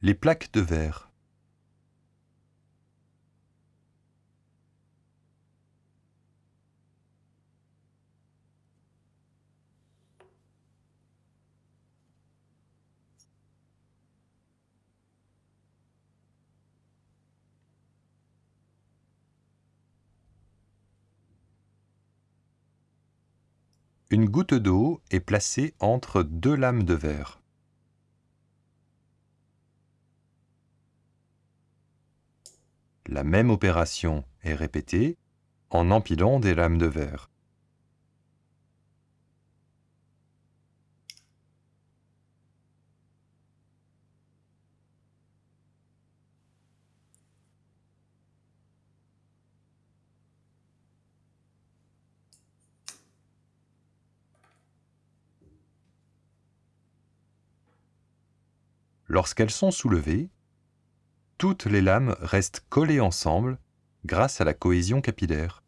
Les plaques de verre. Une goutte d'eau est placée entre deux lames de verre. La même opération est répétée en empilant des lames de verre. Lorsqu'elles sont soulevées, toutes les lames restent collées ensemble grâce à la cohésion capillaire.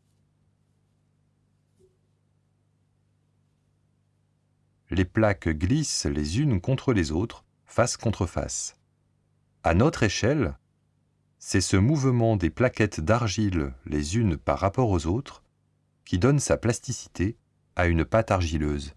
Les plaques glissent les unes contre les autres, face contre face. À notre échelle, c'est ce mouvement des plaquettes d'argile les unes par rapport aux autres qui donne sa plasticité à une pâte argileuse.